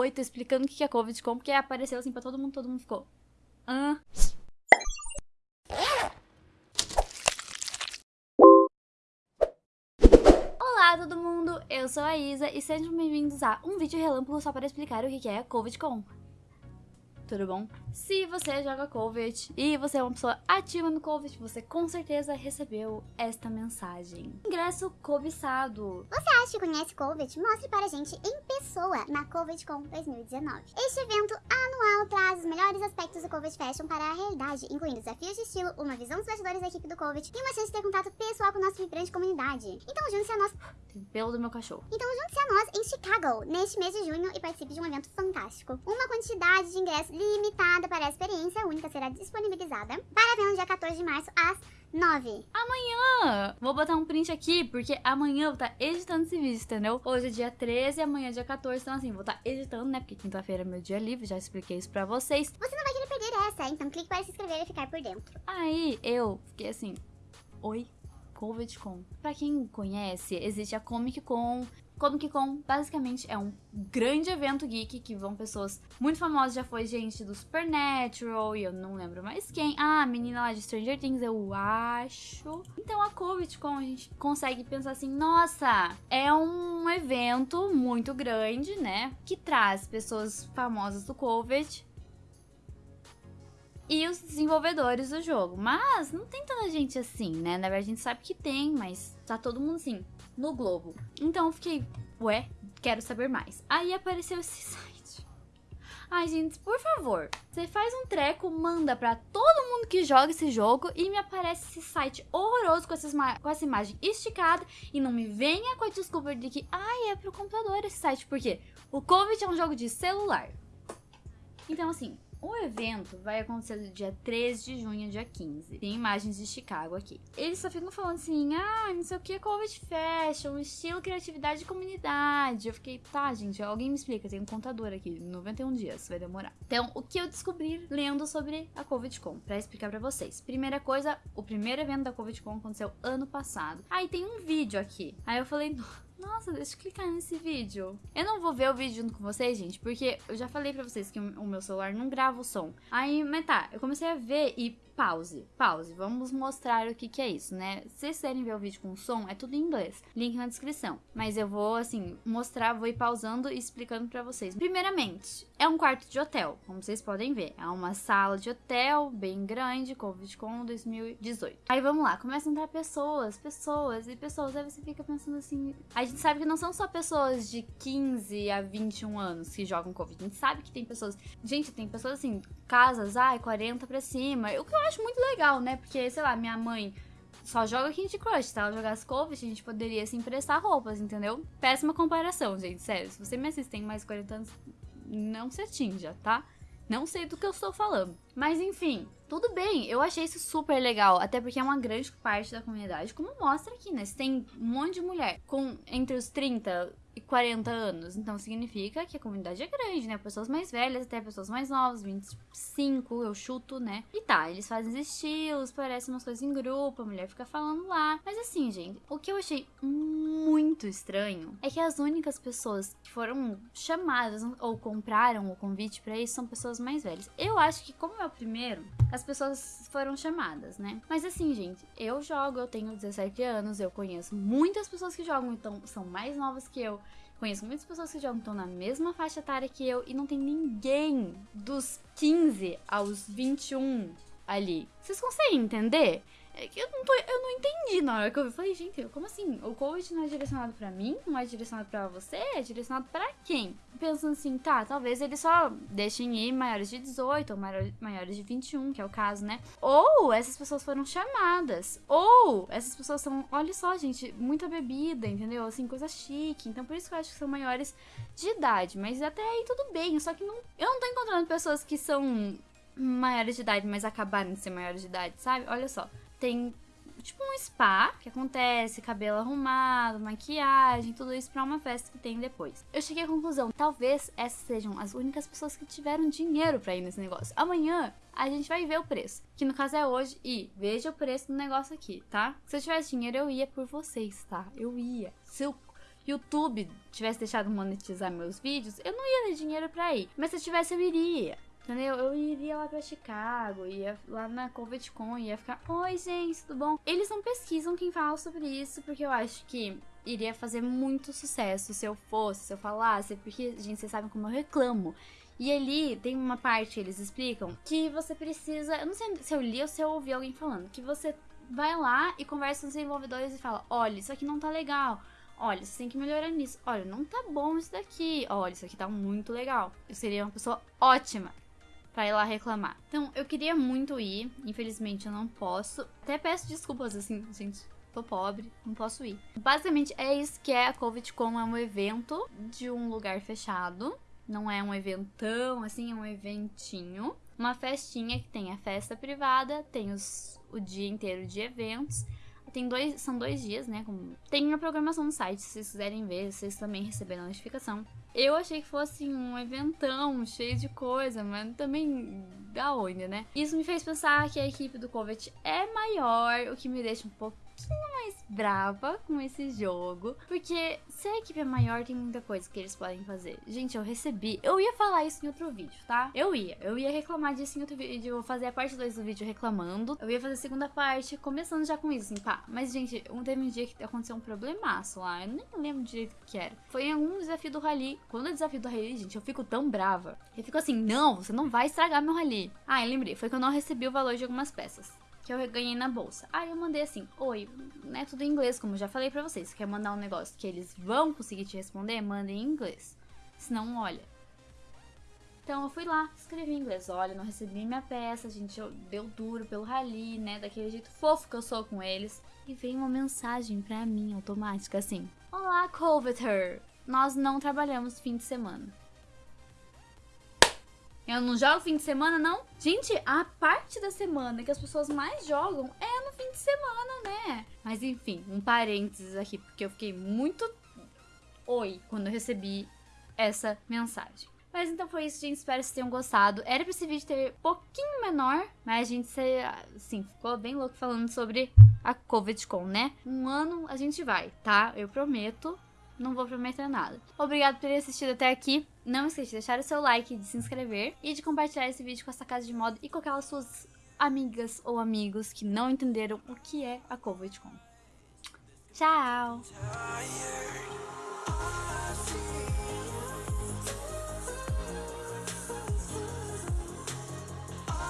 8 explicando o que é Covid com, porque apareceu assim pra todo mundo, todo mundo ficou. Hã? Olá todo mundo, eu sou a Isa e sejam bem-vindos a um vídeo relâmpago só para explicar o que é a COVIDcon tudo bom? Se você joga Covid e você é uma pessoa ativa no Covid, você com certeza recebeu esta mensagem. Ingresso cobiçado. Você acha que conhece Covid? Mostre para a gente em pessoa na CovidCon 2019. Este evento anual traz os melhores aspectos do Covid Fashion para a realidade, incluindo desafios de estilo, uma visão dos bastidores da equipe do Covid e uma chance de ter contato pessoal com nossa vibrante comunidade. Então junte-se a nós... Tem pelo do meu cachorro. Então junte-se a nós em Chicago, neste mês de junho e participe de um evento fantástico. Uma quantidade de ingressos limitada para a experiência única será disponibilizada para ver no dia 14 de março às 9. Amanhã! Vou botar um print aqui, porque amanhã eu vou estar editando esse vídeo, entendeu? Hoje é dia 13, amanhã é dia 14, então assim, vou estar editando, né? Porque quinta-feira é meu dia livre, já expliquei isso pra vocês. Você não vai querer perder essa, então clique para se inscrever e ficar por dentro. Aí eu fiquei assim, oi, Covet Con. Pra quem conhece, existe a Comic Con, Comic Con basicamente é um grande evento geek que vão pessoas muito famosas. Já foi gente do Supernatural e eu não lembro mais quem. Ah, a menina lá de Stranger Things, eu acho. Então a Comic Con a gente consegue pensar assim: nossa, é um evento muito grande, né? Que traz pessoas famosas do Covid e os desenvolvedores do jogo. Mas não tem tanta gente assim, né? Na verdade, a gente sabe que tem, mas tá todo mundo assim no Globo. Então eu fiquei, ué, quero saber mais. Aí apareceu esse site. Ai, gente, por favor, você faz um treco, manda pra todo mundo que joga esse jogo e me aparece esse site horroroso com, essas com essa imagem esticada e não me venha com a desculpa de que, ai, é pro computador esse site, porque o Covid é um jogo de celular. Então, assim, o evento vai acontecer do dia 13 de junho ao dia 15. Tem imagens de Chicago aqui. Eles só ficam falando assim, ah, não sei o que, Covid Fashion, estilo, criatividade e comunidade. Eu fiquei, tá, gente, alguém me explica, tem um contador aqui, 91 dias, vai demorar. Então, o que eu descobri lendo sobre a CovidCon, pra explicar pra vocês. Primeira coisa, o primeiro evento da CovidCon aconteceu ano passado. Aí tem um vídeo aqui. Aí eu falei, nossa, deixa eu clicar nesse vídeo. Eu não vou ver o vídeo junto com vocês, gente, porque eu já falei pra vocês que o meu celular não grava o som. Aí, mas tá, eu comecei a ver e pause, pause. Vamos mostrar o que que é isso, né? Se vocês quiserem ver o vídeo com som, é tudo em inglês. Link na descrição. Mas eu vou, assim, mostrar, vou ir pausando e explicando pra vocês. Primeiramente, é um quarto de hotel, como vocês podem ver. É uma sala de hotel bem grande, CovidCon 2018. Aí vamos lá, começam a entrar pessoas, pessoas e pessoas. Aí você fica pensando assim... A gente sabe que não são só pessoas de 15 a 21 anos que jogam Covid. A gente sabe que tem pessoas... Gente, tem pessoas assim, casas, ai, 40 pra cima. O que eu acho muito legal, né? Porque, sei lá, minha mãe só joga Candy Crush. Se ela jogasse Covid, a gente poderia se emprestar roupas, entendeu? Péssima comparação, gente, sério. Se você me assiste tem mais 40 anos, não se atinja, tá? Não sei do que eu estou falando. Mas enfim, tudo bem, eu achei isso super legal. Até porque é uma grande parte da comunidade, como mostra aqui, né? Você tem um monte de mulher com entre os 30 e 40 anos. Então significa que a comunidade é grande, né? Pessoas mais velhas, até pessoas mais novas, 25, eu chuto, né? E tá, eles fazem estilos, parecem umas coisas em grupo, a mulher fica falando lá. Mas assim, gente, o que eu achei muito estranho é que as únicas pessoas que foram chamadas ou compraram o convite para isso são pessoas mais velhas. Eu acho que, como é o primeiro, as pessoas foram chamadas, né? Mas assim, gente, eu jogo, eu tenho 17 anos, eu conheço muitas pessoas que jogam, então são mais novas que eu. Conheço muitas pessoas que jogam estão na mesma faixa etária que eu e não tem ninguém dos 15 aos 21 ali. Vocês conseguem entender? É que eu não, tô, eu não entendi na hora que eu vi. Falei, gente, como assim? O coach não é direcionado pra mim? Não é direcionado pra você? É direcionado pra quem? Pensando assim, tá, talvez eles só deixem ir maiores de 18 ou maiores de 21, que é o caso, né? Ou essas pessoas foram chamadas. Ou essas pessoas são, olha só, gente, muita bebida, entendeu? Assim, coisa chique. Então por isso que eu acho que são maiores de idade. Mas até aí tudo bem. Só que não, eu não tô encontrando pessoas que são maiores de idade, mas acabaram de ser maiores de idade, sabe? Olha só tem tipo um spa que acontece, cabelo arrumado, maquiagem, tudo isso para uma festa que tem depois. Eu cheguei à conclusão, talvez essas sejam as únicas pessoas que tiveram dinheiro para ir nesse negócio. Amanhã a gente vai ver o preço, que no caso é hoje, e veja o preço do negócio aqui, tá? Se eu tivesse dinheiro eu ia por vocês, tá? Eu ia. Se eu YouTube tivesse deixado monetizar meus vídeos, eu não ia ter dinheiro pra ir. Mas se eu tivesse, eu iria. Entendeu? Eu iria lá pra Chicago, ia lá na CovidCon, ia ficar, oi gente, tudo bom? Eles não pesquisam quem fala sobre isso, porque eu acho que iria fazer muito sucesso se eu fosse, se eu falasse, porque, gente, vocês sabem como eu reclamo. E ali tem uma parte que eles explicam que você precisa. Eu não sei se eu li ou se eu ouvi alguém falando. Que você vai lá e conversa com os desenvolvedores e fala: olha, isso aqui não tá legal. Olha, você tem que melhorar nisso. Olha, não tá bom isso daqui. Olha, isso aqui tá muito legal. Eu seria uma pessoa ótima para ir lá reclamar. Então, eu queria muito ir. Infelizmente, eu não posso. Até peço desculpas, assim, gente tô pobre, não posso ir. Basicamente é isso que é a CovidCon, é um evento de um lugar fechado. Não é um eventão, assim, é um eventinho. Uma festinha que tem a festa privada, tem os, o dia inteiro de eventos. Tem dois, são dois dias, né? Tem a programação no site, se vocês quiserem ver, vocês também receberam a notificação. Eu achei que fosse um eventão cheio de coisa, mas também da onde, né? Isso me fez pensar que a equipe do Covet é maior, o que me deixa um pouco pouquinho mais brava com esse jogo. Porque se a equipe é maior, tem muita coisa que eles podem fazer. Gente, eu recebi. Eu ia falar isso em outro vídeo, tá? Eu ia. Eu ia reclamar disso em outro vídeo. Eu vou fazer a parte 2 do vídeo reclamando. Eu ia fazer a segunda parte, começando já com isso, assim, pá. Mas, gente, um, teve um dia que aconteceu um problemaço lá. Eu nem lembro direito o que era. Foi em algum desafio do rally. Quando é desafio do rally, gente, eu fico tão brava. Eu fico assim, não, você não vai estragar meu rally. Ah, eu lembrei. Foi que eu não recebi o valor de algumas peças que eu ganhei na bolsa. Aí eu mandei assim: Oi, né? Tudo em inglês, como já falei pra vocês. Quer mandar um negócio que eles vão conseguir te responder? Manda em inglês. Senão, olha. Então eu fui lá, escrevi em inglês: Olha, não recebi minha peça, a gente deu duro pelo rally, né? Daquele jeito fofo que eu sou com eles. E veio uma mensagem pra mim automática assim: Olá, Coveter! Nós não trabalhamos fim de semana. Eu não jogo fim de semana, não? Gente, a parte da semana que as pessoas mais jogam é no fim de semana, né? Mas enfim, um parênteses aqui, porque eu fiquei muito oi quando eu recebi essa mensagem. Mas então foi isso, gente. Espero que vocês tenham gostado. Era pra esse vídeo ter um pouquinho menor, mas a gente, assim, ficou bem louco falando sobre a CovidCon, né? Um ano a gente vai, tá? Eu prometo não vou prometer nada. Obrigado por ter assistido até aqui. Não esqueça de deixar o seu like, de se inscrever e de compartilhar esse vídeo com essa casa de moda e com aquelas suas amigas ou amigos que não entenderam o que é a CovidCon. Tchau!